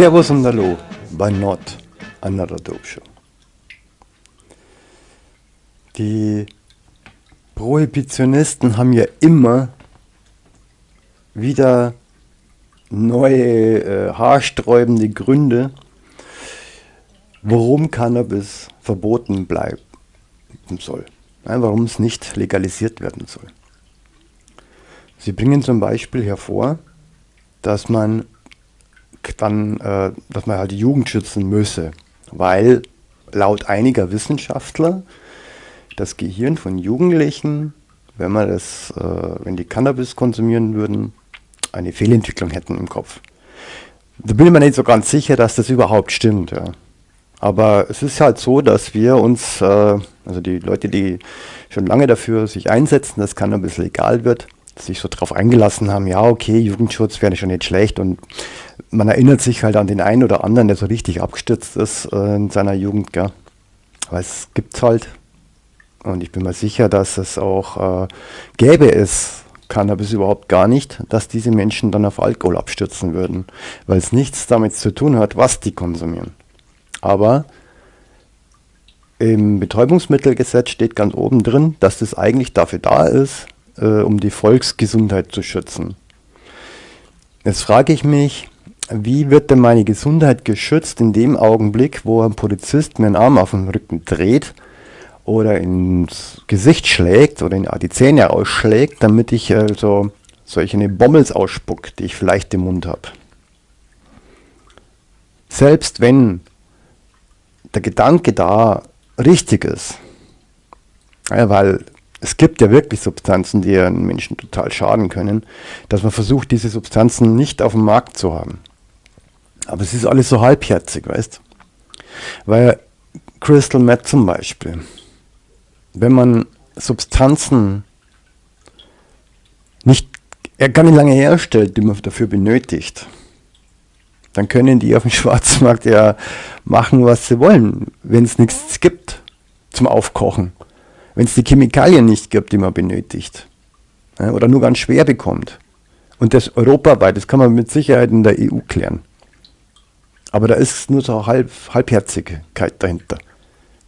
Servus und Hallo bei Not Another Dope Show. Die Prohibitionisten haben ja immer wieder neue äh, haarsträubende Gründe, warum Cannabis verboten bleiben soll, ja, warum es nicht legalisiert werden soll. Sie bringen zum Beispiel hervor, dass man dann, äh, dass man halt die Jugend schützen müsse, weil laut einiger Wissenschaftler das Gehirn von Jugendlichen, wenn man das, äh, wenn die Cannabis konsumieren würden, eine Fehlentwicklung hätten im Kopf. Da bin ich mir nicht so ganz sicher, dass das überhaupt stimmt. Ja. Aber es ist halt so, dass wir uns, äh, also die Leute, die schon lange dafür sich einsetzen, dass Cannabis legal wird, sich so darauf eingelassen haben, ja, okay, Jugendschutz wäre schon nicht schlecht und man erinnert sich halt an den einen oder anderen, der so richtig abgestürzt ist äh, in seiner Jugend, gell? weil es gibt halt und ich bin mir sicher, dass es auch äh, gäbe es Cannabis überhaupt gar nicht, dass diese Menschen dann auf Alkohol abstürzen würden, weil es nichts damit zu tun hat, was die konsumieren. Aber im Betäubungsmittelgesetz steht ganz oben drin, dass das eigentlich dafür da ist, äh, um die Volksgesundheit zu schützen. Jetzt frage ich mich, wie wird denn meine Gesundheit geschützt in dem Augenblick, wo ein Polizist mir einen Arm auf den Rücken dreht oder ins Gesicht schlägt oder in die Zähne ausschlägt, damit ich also solche Bommels ausspuck, die ich vielleicht im Mund habe. Selbst wenn der Gedanke da richtig ist, ja, weil es gibt ja wirklich Substanzen, die einen Menschen total schaden können, dass man versucht, diese Substanzen nicht auf dem Markt zu haben. Aber es ist alles so halbherzig, weißt Weil Crystal Meth zum Beispiel, wenn man Substanzen nicht gar nicht lange herstellt, die man dafür benötigt, dann können die auf dem Schwarzmarkt ja machen, was sie wollen, wenn es nichts gibt zum Aufkochen. Wenn es die Chemikalien nicht gibt, die man benötigt. Ja, oder nur ganz schwer bekommt. Und das europaweit, das kann man mit Sicherheit in der EU klären. Aber da ist nur so halb, Halbherzigkeit dahinter.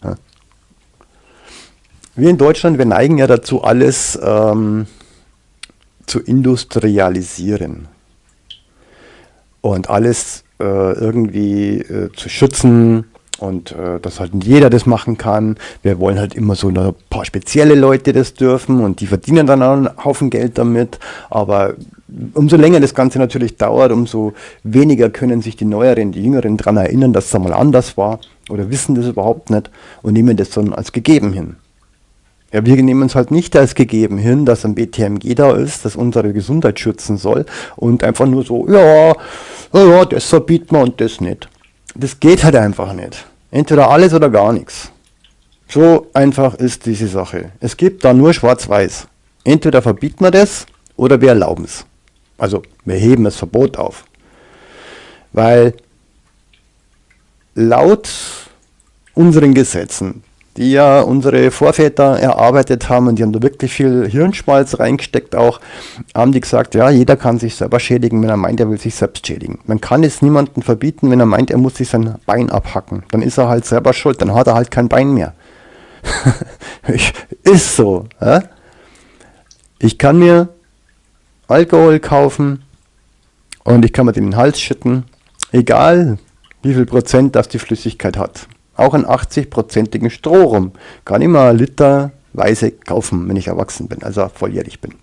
Ja. Wir in Deutschland, wir neigen ja dazu, alles ähm, zu industrialisieren und alles äh, irgendwie äh, zu schützen und äh, dass halt jeder das machen kann. Wir wollen halt immer so ein paar spezielle Leute das dürfen und die verdienen dann auch einen Haufen Geld damit. Aber umso länger das Ganze natürlich dauert, umso weniger können sich die Neueren, die Jüngeren daran erinnern, dass es einmal anders war oder wissen das überhaupt nicht und nehmen das dann als gegeben hin. Ja, wir nehmen es halt nicht als gegeben hin, dass ein BTMG da ist, das unsere Gesundheit schützen soll und einfach nur so, ja, ja, das verbieten wir und das nicht. Das geht halt einfach nicht. Entweder alles oder gar nichts. So einfach ist diese Sache. Es gibt da nur schwarz-weiß. Entweder verbieten wir das oder wir erlauben es. Also wir heben das Verbot auf. Weil laut unseren Gesetzen die ja unsere Vorväter erarbeitet haben und die haben da wirklich viel Hirnschmalz reingesteckt auch, haben die gesagt, ja, jeder kann sich selber schädigen, wenn er meint, er will sich selbst schädigen. Man kann es niemandem verbieten, wenn er meint, er muss sich sein Bein abhacken. Dann ist er halt selber schuld, dann hat er halt kein Bein mehr. ist so. Ja? Ich kann mir Alkohol kaufen und ich kann mir den Hals schütten, egal wie viel Prozent das die Flüssigkeit hat auch einen 80-prozentigen Strohrum. Kann ich mal literweise kaufen, wenn ich erwachsen bin, also volljährig bin.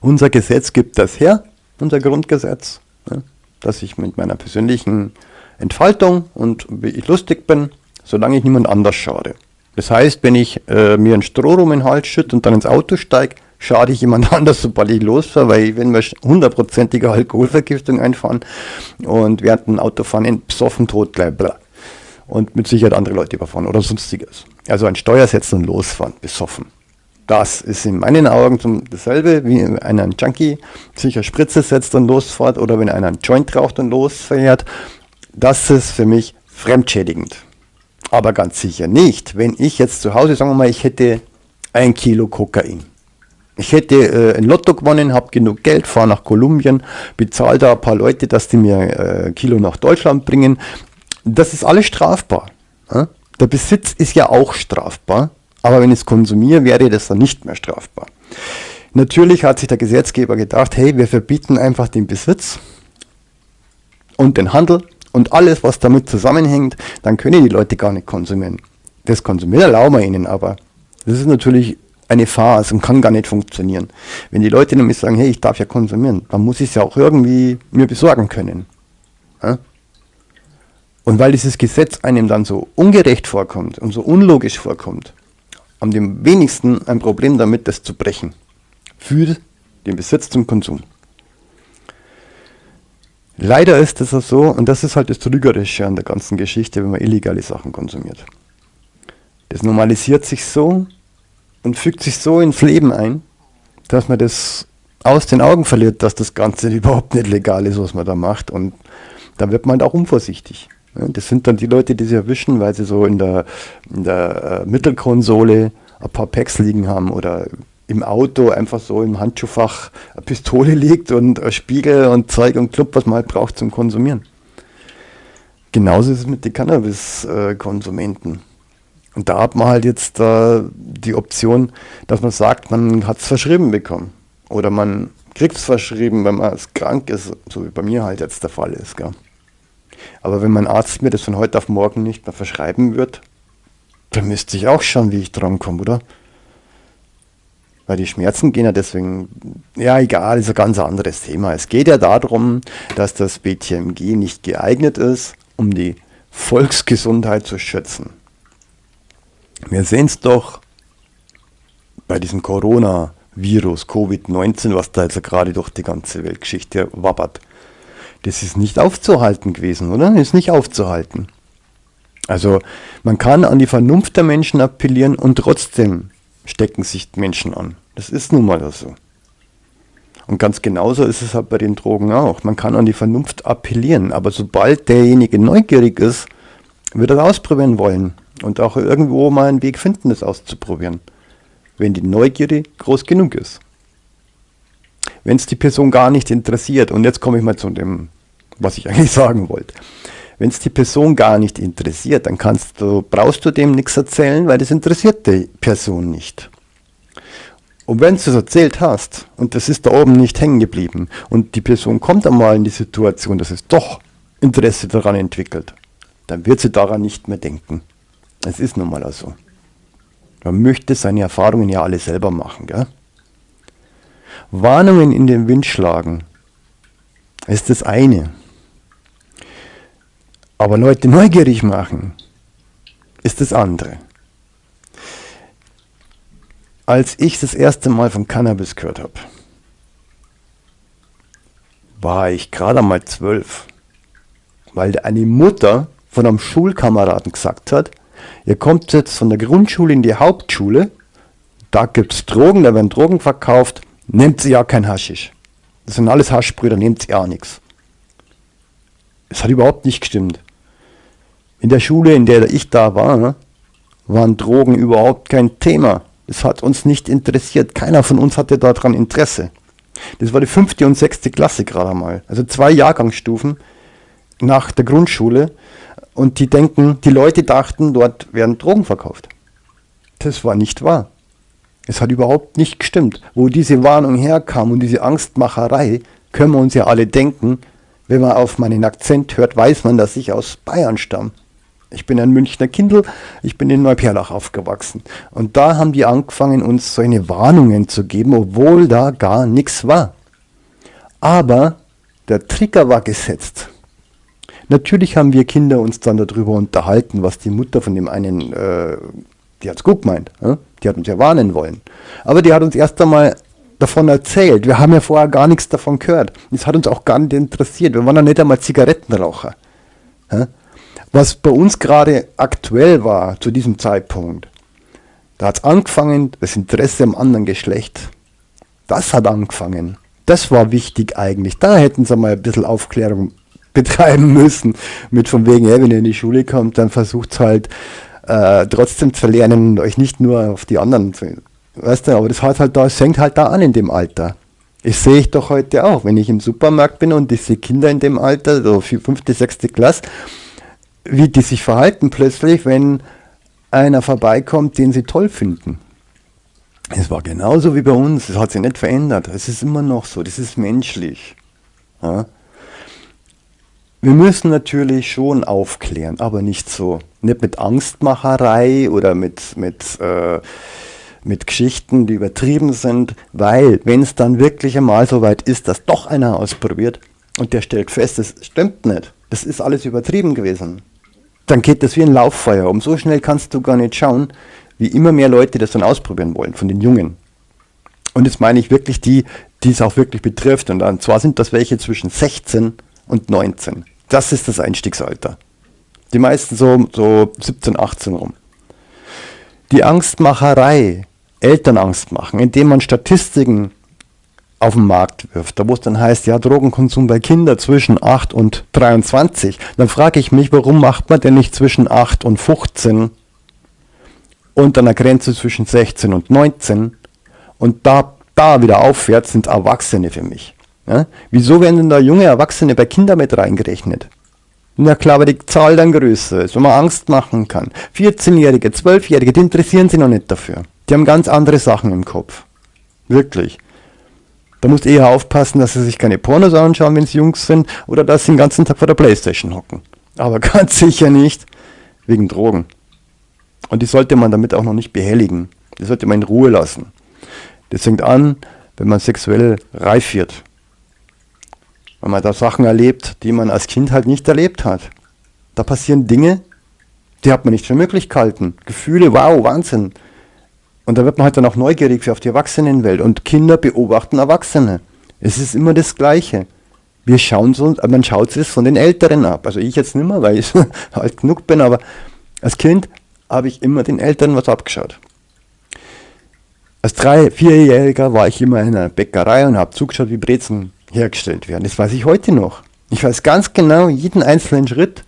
Unser Gesetz gibt das her, unser Grundgesetz, ne, dass ich mit meiner persönlichen Entfaltung und wie ich lustig bin, solange ich niemand anders schade. Das heißt, wenn ich äh, mir einen Strohrum in den Hals schütte und dann ins Auto steige, schade ich jemand anders, sobald ich losfahre, weil wenn wir hundertprozentige Alkoholvergiftung einfahren und während dem Autofahren in besoffen tot bleiben, und mit Sicherheit andere Leute überfahren oder sonstiges. Also ein Steuer setzen und losfahren, besoffen. Das ist in meinen Augen dasselbe, wie wenn einer ein Junkie sich eine Spritze setzt und losfährt oder wenn einer einen Joint raucht und losfährt. Das ist für mich fremdschädigend. Aber ganz sicher nicht, wenn ich jetzt zu Hause, sagen wir mal, ich hätte ein Kilo Kokain. Ich hätte äh, ein Lotto gewonnen, habe genug Geld, fahre nach Kolumbien, bezahle da ein paar Leute, dass die mir äh, Kilo nach Deutschland bringen. Das ist alles strafbar. Der Besitz ist ja auch strafbar, aber wenn ich es konsumiere, wäre das dann nicht mehr strafbar. Natürlich hat sich der Gesetzgeber gedacht, hey, wir verbieten einfach den Besitz und den Handel und alles, was damit zusammenhängt, dann können die Leute gar nicht konsumieren. Das Konsumieren erlauben wir ihnen, aber das ist natürlich eine Phase und kann gar nicht funktionieren. Wenn die Leute nämlich sagen, hey, ich darf ja konsumieren, dann muss ich es ja auch irgendwie mir besorgen können. Ja? Und weil dieses Gesetz einem dann so ungerecht vorkommt und so unlogisch vorkommt, haben die wenigsten ein Problem damit, das zu brechen. Für den Besitz zum Konsum. Leider ist es so, und das ist halt das Trügerische an der ganzen Geschichte, wenn man illegale Sachen konsumiert. Das normalisiert sich so und fügt sich so ins Leben ein, dass man das aus den Augen verliert, dass das Ganze überhaupt nicht legal ist, was man da macht. Und da wird man halt auch unvorsichtig. Das sind dann die Leute, die sie erwischen, weil sie so in der, in der äh, Mittelkonsole ein paar Packs liegen haben oder im Auto einfach so im Handschuhfach eine Pistole liegt und ein Spiegel und Zeug und Club, was man halt braucht zum Konsumieren. Genauso ist es mit den Cannabis-Konsumenten. Und da hat man halt jetzt äh, die Option, dass man sagt, man hat es verschrieben bekommen. Oder man kriegt es verschrieben, wenn man krank ist, so wie bei mir halt jetzt der Fall ist. Gell? Aber wenn mein Arzt mir das von heute auf morgen nicht mehr verschreiben wird, dann müsste ich auch schauen, wie ich drankomme, oder? Weil die Schmerzen gehen ja deswegen, ja egal, ist ein ganz anderes Thema. Es geht ja darum, dass das BTMG nicht geeignet ist, um die Volksgesundheit zu schützen. Wir sehen es doch bei diesem Corona-Virus, Covid-19, was da jetzt gerade durch die ganze Weltgeschichte wabbert. Das ist nicht aufzuhalten gewesen, oder? Ist nicht aufzuhalten. Also man kann an die Vernunft der Menschen appellieren und trotzdem stecken sich Menschen an. Das ist nun mal so. Und ganz genauso ist es halt bei den Drogen auch. Man kann an die Vernunft appellieren, aber sobald derjenige neugierig ist, wird er ausprobieren wollen und auch irgendwo mal einen Weg finden, das auszuprobieren, wenn die Neugierde groß genug ist. Wenn es die Person gar nicht interessiert, und jetzt komme ich mal zu dem, was ich eigentlich sagen wollte. Wenn es die Person gar nicht interessiert, dann kannst du, brauchst du dem nichts erzählen, weil das interessiert die Person nicht. Und wenn du es erzählt hast und das ist da oben nicht hängen geblieben und die Person kommt einmal in die Situation, dass es doch Interesse daran entwickelt, dann wird sie daran nicht mehr denken. Es ist nun mal so. Man möchte seine Erfahrungen ja alle selber machen. Gell? Warnungen in den Wind schlagen ist das eine. Aber Leute neugierig machen, ist das andere. Als ich das erste Mal von Cannabis gehört habe, war ich gerade einmal zwölf, weil eine Mutter von einem Schulkameraden gesagt hat, ihr kommt jetzt von der Grundschule in die Hauptschule, da gibt es Drogen, da werden Drogen verkauft, nehmt sie ja kein Haschisch. Das sind alles Haschbrüder, nehmt ja nichts. Es hat überhaupt nicht gestimmt. In der Schule, in der ich da war, ne, waren Drogen überhaupt kein Thema. Das hat uns nicht interessiert. Keiner von uns hatte daran Interesse. Das war die fünfte und sechste Klasse gerade mal. Also zwei Jahrgangsstufen nach der Grundschule. Und die denken, die Leute dachten, dort werden Drogen verkauft. Das war nicht wahr. Es hat überhaupt nicht gestimmt. Wo diese Warnung herkam und diese Angstmacherei, können wir uns ja alle denken. Wenn man auf meinen Akzent hört, weiß man, dass ich aus Bayern stamme. Ich bin ein Münchner Kindl, ich bin in Neuperlach aufgewachsen. Und da haben die angefangen, uns solche Warnungen zu geben, obwohl da gar nichts war. Aber der Trigger war gesetzt. Natürlich haben wir Kinder uns dann darüber unterhalten, was die Mutter von dem einen, äh, die hat es gut gemeint, äh? Die hat uns ja warnen wollen. Aber die hat uns erst einmal davon erzählt. Wir haben ja vorher gar nichts davon gehört. Es hat uns auch gar nicht interessiert. Wir waren ja nicht einmal Zigarettenraucher. Was bei uns gerade aktuell war zu diesem Zeitpunkt, da hat es angefangen, das Interesse am anderen Geschlecht, das hat angefangen. Das war wichtig eigentlich. Da hätten sie mal ein bisschen Aufklärung betreiben müssen. Mit von wegen, hey, wenn ihr in die Schule kommt, dann versucht halt äh, trotzdem zu lernen und euch nicht nur auf die anderen zu Weißt du, aber das hat halt da, es halt da an in dem Alter. Das sehe ich doch heute auch, wenn ich im Supermarkt bin und ich sehe Kinder in dem Alter, so fünfte, sechste Klasse, wie die sich verhalten plötzlich, wenn einer vorbeikommt, den sie toll finden. Es war genauso wie bei uns, es hat sich nicht verändert. Es ist immer noch so, das ist menschlich. Ja? Wir müssen natürlich schon aufklären, aber nicht so. Nicht mit Angstmacherei oder mit, mit, äh, mit Geschichten, die übertrieben sind, weil wenn es dann wirklich einmal so weit ist, dass doch einer ausprobiert und der stellt fest, das stimmt nicht, das ist alles übertrieben gewesen, dann geht das wie ein Lauffeuer. Um so schnell kannst du gar nicht schauen, wie immer mehr Leute das dann ausprobieren wollen, von den Jungen. Und jetzt meine ich wirklich die, die es auch wirklich betrifft. Und zwar sind das welche zwischen 16 und 19. Das ist das Einstiegsalter. Die meisten so, so 17, 18 rum. Die Angstmacherei, Eltern Angst machen, indem man Statistiken auf den Markt wirft, da wo es dann heißt, ja, Drogenkonsum bei Kindern zwischen 8 und 23, dann frage ich mich, warum macht man denn nicht zwischen 8 und 15 und an der Grenze zwischen 16 und 19 und da, da wieder aufwärts sind Erwachsene für mich. Ja? Wieso werden denn da junge Erwachsene bei Kindern mit reingerechnet? Na klar, weil die Zahl dann größer ist, wo man Angst machen kann. 14-Jährige, 12-Jährige, die interessieren sich noch nicht dafür. Die haben ganz andere Sachen im Kopf. Wirklich. Da musst du eher aufpassen, dass sie sich keine Pornos anschauen, wenn sie Jungs sind, oder dass sie den ganzen Tag vor der Playstation hocken. Aber ganz sicher nicht wegen Drogen. Und die sollte man damit auch noch nicht behelligen. Die sollte man in Ruhe lassen. Das fängt an, wenn man sexuell reif wird. Wenn man da Sachen erlebt, die man als Kind halt nicht erlebt hat. Da passieren Dinge, die hat man nicht für möglich gehalten. Gefühle, wow, Wahnsinn. Und da wird man halt dann auch neugierig auf die Erwachsenenwelt. Und Kinder beobachten Erwachsene. Es ist immer das Gleiche. Wir schauen so, man schaut es von den Älteren ab. Also ich jetzt nicht mehr, weil ich alt genug bin, aber als Kind habe ich immer den Eltern was abgeschaut. Als drei, vierjähriger war ich immer in einer Bäckerei und habe zugeschaut, wie Brezen hergestellt werden. Das weiß ich heute noch. Ich weiß ganz genau jeden einzelnen Schritt,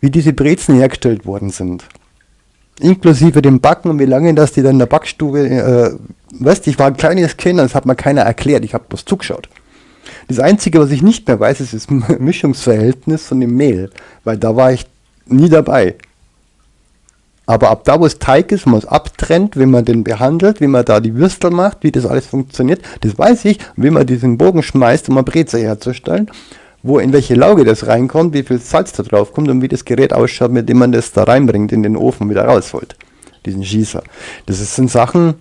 wie diese Brezen hergestellt worden sind. Inklusive dem Backen und wie lange das die dann in der Backstube, äh, weißt ich war ein kleines Kind und das hat mir keiner erklärt, ich habe bloß zugeschaut. Das Einzige, was ich nicht mehr weiß, ist das Mischungsverhältnis von dem Mehl, weil da war ich nie dabei. Aber ab da, wo es Teig ist, wo man es abtrennt, wie man den behandelt, wie man da die Würstel macht, wie das alles funktioniert, das weiß ich, wie man diesen Bogen schmeißt, um eine Breze herzustellen, wo in welche Lauge das reinkommt, wie viel Salz da drauf kommt und wie das Gerät ausschaut, mit dem man das da reinbringt in den Ofen wieder rausholt. Diesen Schießer. Das sind Sachen,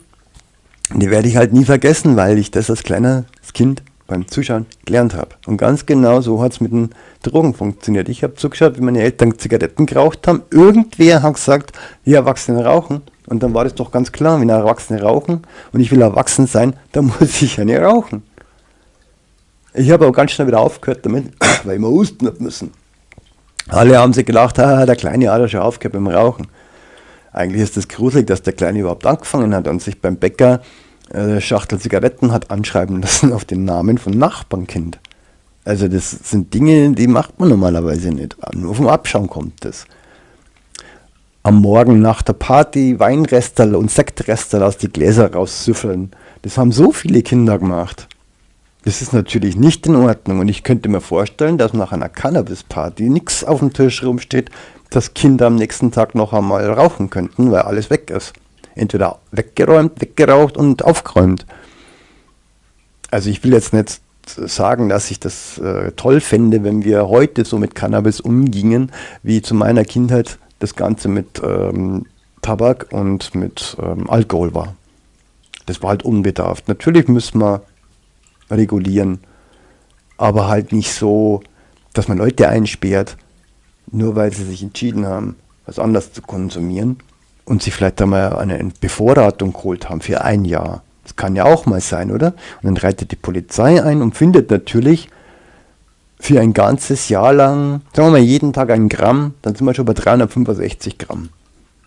die werde ich halt nie vergessen, weil ich das als kleines Kind beim Zuschauen gelernt habe. Und ganz genau so hat es mit den Drogen funktioniert. Ich habe zugeschaut, wie meine Eltern Zigaretten geraucht haben. Irgendwer hat gesagt, die Erwachsene rauchen. Und dann war das doch ganz klar, wenn Erwachsene rauchen und ich will erwachsen sein, dann muss ich ja nicht rauchen. Ich habe auch ganz schnell wieder aufgehört damit, weil ich mal husten habe müssen. Alle haben sich gedacht, ah, der Kleine hat ja schon aufgehört beim Rauchen. Eigentlich ist das gruselig, dass der Kleine überhaupt angefangen hat und sich beim Bäcker äh, Schachtel Zigaretten hat anschreiben lassen auf den Namen von Nachbarnkind. Also das sind Dinge, die macht man normalerweise nicht. Nur vom Abschauen kommt das. Am Morgen nach der Party Weinrestel und Sektrestel aus die Gläser raussüffeln. Das haben so viele Kinder gemacht. Das ist natürlich nicht in Ordnung und ich könnte mir vorstellen, dass nach einer Cannabis-Party nichts auf dem Tisch rumsteht, dass Kinder am nächsten Tag noch einmal rauchen könnten, weil alles weg ist entweder weggeräumt, weggeraucht und aufgeräumt. Also ich will jetzt nicht sagen, dass ich das äh, toll fände, wenn wir heute so mit Cannabis umgingen, wie zu meiner Kindheit das Ganze mit ähm, Tabak und mit ähm, Alkohol war. Das war halt unbedarft. Natürlich müssen wir regulieren, aber halt nicht so, dass man Leute einsperrt, nur weil sie sich entschieden haben, was anders zu konsumieren und sich vielleicht einmal eine Bevorratung geholt haben für ein Jahr. Das kann ja auch mal sein, oder? Und dann reitet die Polizei ein und findet natürlich für ein ganzes Jahr lang, sagen wir mal jeden Tag ein Gramm, dann sind wir schon bei 365 Gramm.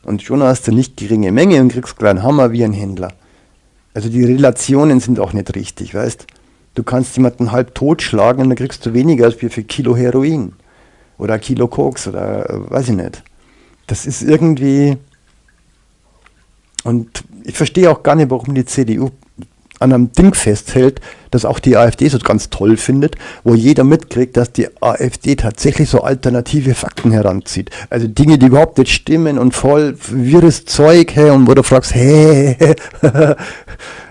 Und schon hast du nicht geringe Menge und kriegst kleinen Hammer wie ein Händler. Also die Relationen sind auch nicht richtig, weißt du? kannst jemanden halb totschlagen und dann kriegst du weniger als für Kilo Heroin. Oder Kilo Koks oder äh, weiß ich nicht. Das ist irgendwie, Und ich verstehe auch gar nicht, warum die CDU an einem Ding festhält, das auch die AfD so ganz toll findet, wo jeder mitkriegt, dass die AfD tatsächlich so alternative Fakten heranzieht. Also Dinge, die überhaupt nicht stimmen und voll wirres Zeug, hey, und wo du fragst, hey,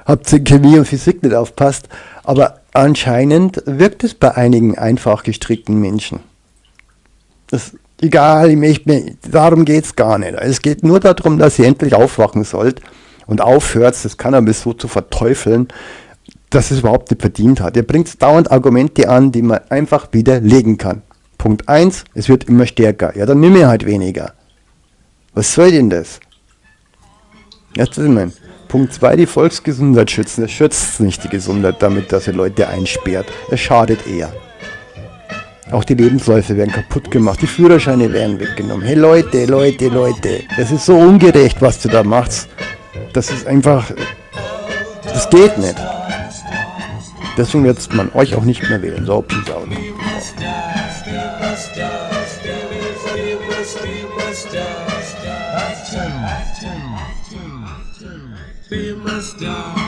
habt ihr in Chemie und Physik nicht aufpasst. Aber anscheinend wirkt es bei einigen einfach gestrickten Menschen. Das, egal, ich möchte, darum geht es gar nicht. Es geht nur darum, dass ihr endlich aufwachen sollt und aufhört, das Cannabis so zu verteufeln, dass es überhaupt nicht verdient hat. Ihr bringt dauernd Argumente an, die man einfach widerlegen kann. Punkt 1, es wird immer stärker. Ja, dann nimm ich halt weniger. Was soll denn das? Ja, das ist mein. Punkt 2, die Volksgesundheit schützen. Es schützt nicht die Gesundheit damit, dass ihr Leute einsperrt. Es schadet eher. Auch die Lebensläufe werden kaputt gemacht, die Führerscheine werden weggenommen. Hey Leute, Leute, Leute, das ist so ungerecht, was du da machst. Das ist einfach, das geht nicht. Deswegen wird man euch auch nicht mehr wählen. So, peace out. We must die.